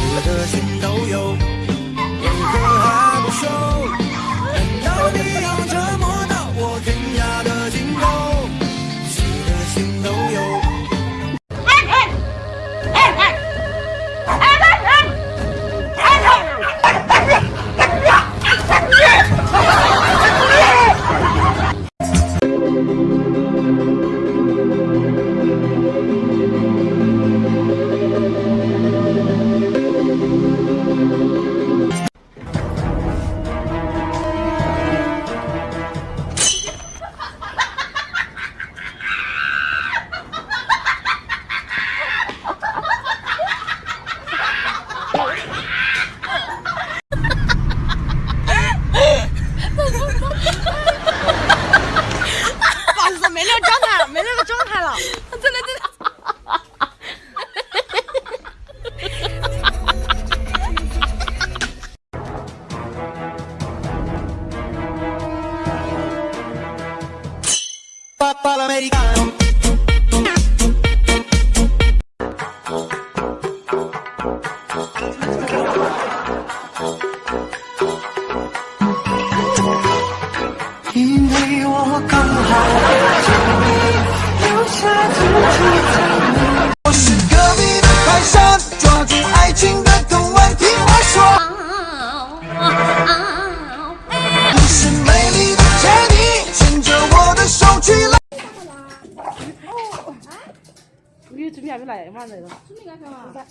死的心都有因为我刚好你准备还不来吗？来了。